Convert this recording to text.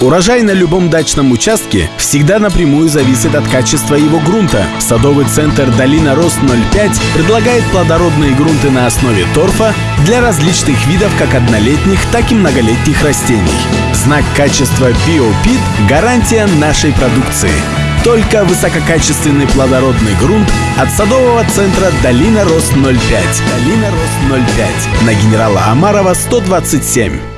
Урожай на любом дачном участке всегда напрямую зависит от качества его грунта. Садовый центр «Долина Рост 05» предлагает плодородные грунты на основе торфа для различных видов как однолетних, так и многолетних растений. Знак качества «Биопит» – гарантия нашей продукции. Только высококачественный плодородный грунт от садового центра «Долина Рост 05». «Долина Рост 05» на генерала Амарова 127.